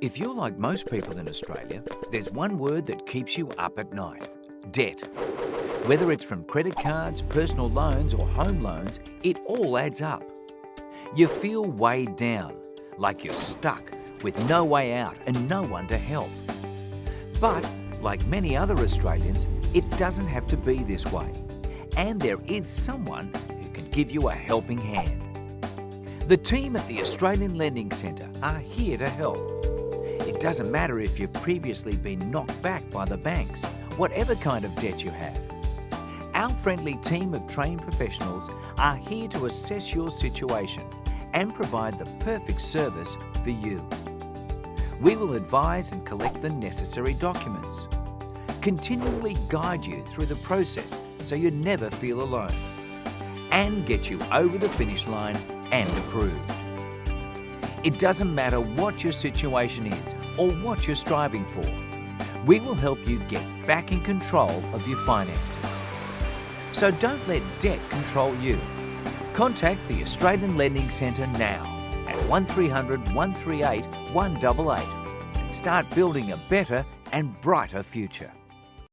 If you're like most people in Australia, there's one word that keeps you up at night. Debt. Whether it's from credit cards, personal loans or home loans, it all adds up. You feel weighed down, like you're stuck with no way out and no one to help. But, like many other Australians, it doesn't have to be this way. And there is someone who can give you a helping hand. The team at the Australian Lending Centre are here to help. It doesn't matter if you've previously been knocked back by the banks, whatever kind of debt you have. Our friendly team of trained professionals are here to assess your situation and provide the perfect service for you. We will advise and collect the necessary documents, continually guide you through the process so you never feel alone, and get you over the finish line and approved. It doesn't matter what your situation is or what you're striving for. We will help you get back in control of your finances. So don't let debt control you. Contact the Australian Lending Centre now at 1300 138 188 and start building a better and brighter future.